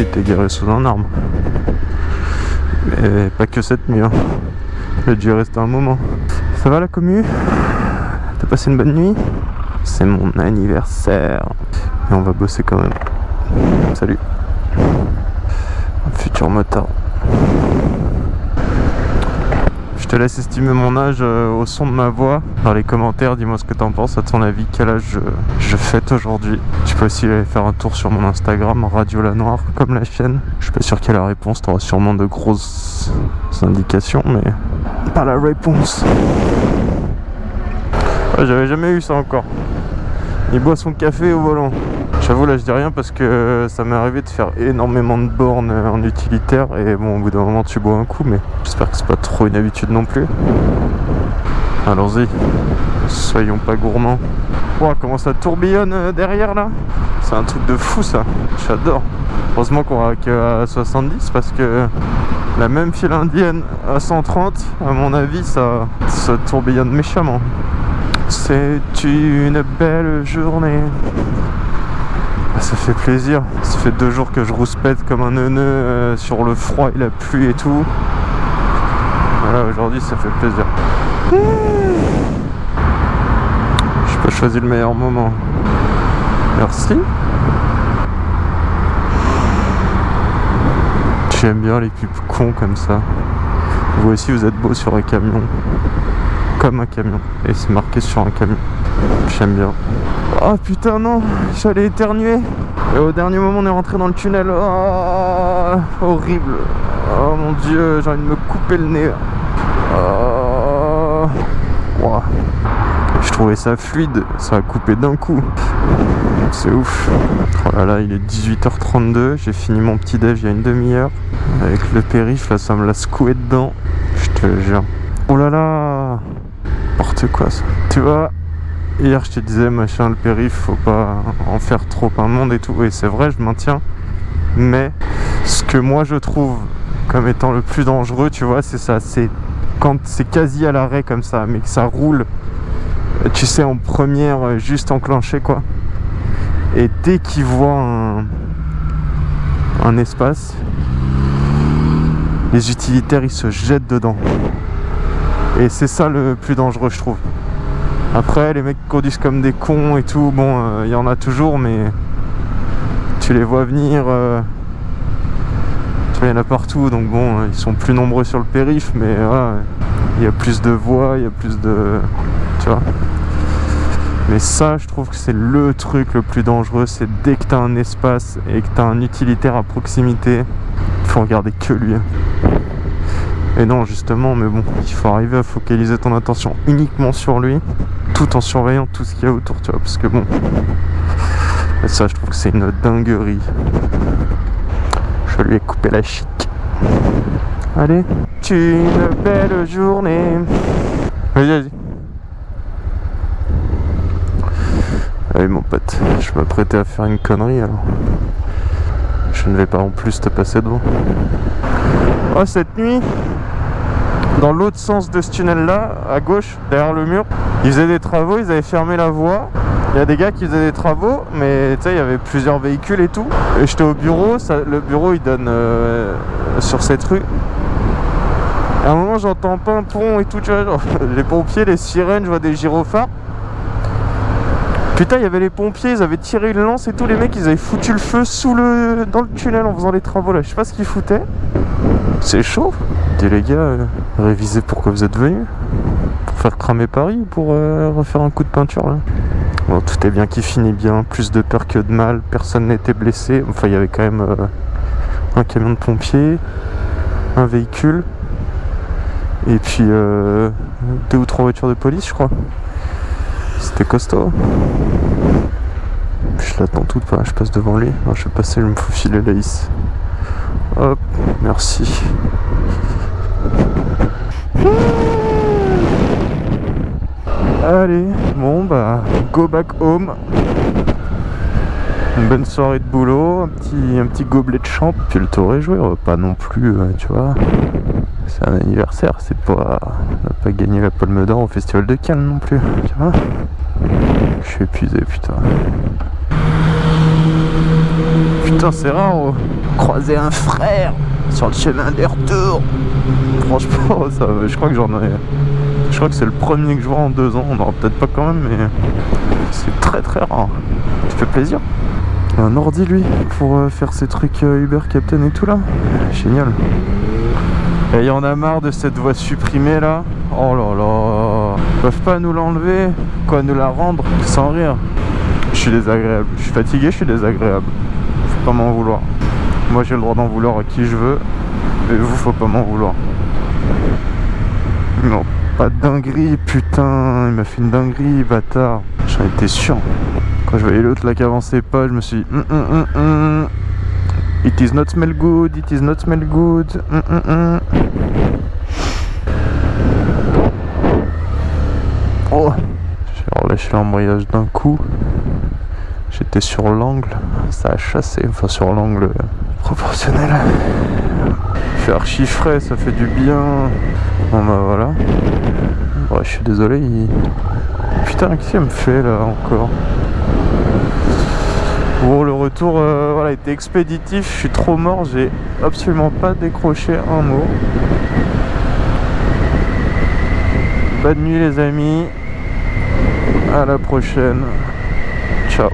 lui était garé sous un arbre. Mais pas que cette nuit. Hein. Il a dû rester un moment. Ça va la commu? T'as passé une bonne nuit? C'est mon anniversaire. Et on va bosser quand même. Salut. Futur motard. Je te laisse estimer mon âge euh, au son de ma voix. Dans les commentaires, dis-moi ce que t'en penses. À ton avis, quel âge je, je fête aujourd'hui? Tu peux aussi aller faire un tour sur mon Instagram, Radio La Noire, comme la chaîne. Je suis pas sûr y ait la réponse. T'auras sûrement de grosses indications, mais pas la réponse. J'avais jamais eu ça encore. Il boit son café au volant. J'avoue là je dis rien parce que ça m'est arrivé de faire énormément de bornes en utilitaire et bon au bout d'un moment tu bois un coup mais j'espère que c'est pas trop une habitude non plus. Allons-y, soyons pas gourmands. Wow, comment ça tourbillonne euh, derrière là? C'est un truc de fou ça, j'adore. Heureusement qu'on va qu'à 70 parce que la même file indienne à 130, à mon avis ça, ça tourbillonne méchamment. C'est une belle journée. Ça fait plaisir. Ça fait deux jours que je rouspète comme un neuneu euh, sur le froid et la pluie et tout. Voilà, aujourd'hui ça fait plaisir. Je pas choisi le meilleur moment. Merci. J'aime bien les pubs cons comme ça. Vous aussi vous êtes beau sur un camion. Comme un camion. Et c'est marqué sur un camion. J'aime bien. Oh putain non, j'allais éternuer. Et au dernier moment on est rentré dans le tunnel. Oh, horrible. Oh mon dieu, j'ai envie de me couper le nez. Oh. Je trouvais ça fluide, ça a coupé d'un coup. C'est ouf. Oh là là, il est 18h32, j'ai fini mon petit déj il y a une demi-heure. Avec le périph, là ça me l'a secoué dedans. Je te jure. Oh là là N'importe quoi ça. Tu vois, Hier je te disais machin le périph faut pas en faire trop un monde et tout. Et c'est vrai je maintiens. Mais ce que moi je trouve comme étant le plus dangereux tu vois c'est ça. C'est quand c'est quasi à l'arrêt comme ça mais que ça roule tu sais en première juste enclenché quoi. Et dès qu'il voit un, un espace les utilitaires ils se jettent dedans. Et c'est ça le plus dangereux je trouve après, les mecs conduisent comme des cons et tout, bon, il euh, y en a toujours, mais tu les vois venir. Euh, il y en a partout, donc bon, euh, ils sont plus nombreux sur le périph', mais voilà, il y a plus de voies, il y a plus de. Tu vois mais ça, je trouve que c'est le truc le plus dangereux, c'est dès que tu as un espace et que tu as un utilitaire à proximité, il faut regarder que lui. Et non, justement, mais bon, il faut arriver à focaliser ton attention uniquement sur lui, tout en surveillant tout ce qu'il y a autour, tu vois, parce que bon, ça, je trouve que c'est une dinguerie. Je lui ai coupé la chic. Allez, une belle journée. Vas-y, vas-y. Allez, mon pote, je m'apprêtais à faire une connerie alors. Je ne vais pas en plus te passer devant. Oh, cette nuit, dans l'autre sens de ce tunnel là, à gauche, derrière le mur, ils faisaient des travaux, ils avaient fermé la voie. Il y a des gars qui faisaient des travaux, mais tu sais, il y avait plusieurs véhicules et tout. Et j'étais au bureau, le bureau il donne euh, sur cette rue. À un moment, j'entends pont et tout, tu vois, genre, les pompiers, les sirènes, je vois des gyrophares. Putain, il y avait les pompiers, ils avaient tiré une lance et tous les mecs, ils avaient foutu le feu sous le dans le tunnel en faisant les travaux là. Je sais pas ce qu'ils foutaient. C'est chaud. Dis les gars, euh, révisez pourquoi vous êtes venus. Pour faire cramer Paris ou pour euh, refaire un coup de peinture là Bon, tout est bien qui finit bien. Plus de peur que de mal. Personne n'était blessé. Enfin, il y avait quand même euh, un camion de pompiers, un véhicule. Et puis deux ou trois voitures de police, je crois. C'était costaud. Je l'attends toute pas, je passe devant lui. je vais passer, je me faufiler Laïs. Hop, merci. Allez, bon bah, go back home. Une bonne soirée de boulot, un petit, un petit gobelet de champ, puis le tour est joué, pas non plus, euh, tu vois. C'est un anniversaire, c'est pas. On n'a pas gagné la palme d'or au festival de Cannes non plus, tu vois. Je suis épuisé, putain. Putain, c'est rare. Oh. croisé un frère sur le chemin des retours. Franchement, ça, je crois que j'en ai. Je crois que c'est le premier que je vois en deux ans. On n'aura peut-être pas quand même, mais c'est très très rare. Ça fait plaisir. Un ordi lui pour euh, faire ces trucs euh, Uber Captain et tout là. Génial. Et y en a marre de cette voie supprimée là. Oh là là. Ils peuvent pas nous l'enlever, quoi nous la rendre sans rire? Je suis désagréable. Je suis fatigué, je suis désagréable. Faut pas m'en vouloir. Moi j'ai le droit d'en vouloir à qui je veux. Et vous faut pas m'en vouloir. Non, pas de dinguerie, putain, il m'a fait une dinguerie, bâtard. J'en étais sûr. Quand je voyais l'autre là qui avançait pas, je me suis dit, hum, hum, hum, It is not smell good, it is not smell good. Oh J'ai relâché l'embrayage d'un coup. J'étais sur l'angle, ça a chassé, enfin sur l'angle proportionnel. Fait archi frais, ça fait du bien. Bon bah voilà. je suis désolé. Putain, qu'est-ce qu'il me fait là encore? Bon, le retour euh, voilà, était expéditif, je suis trop mort, j'ai absolument pas décroché un mot. Bonne nuit les amis, à la prochaine, ciao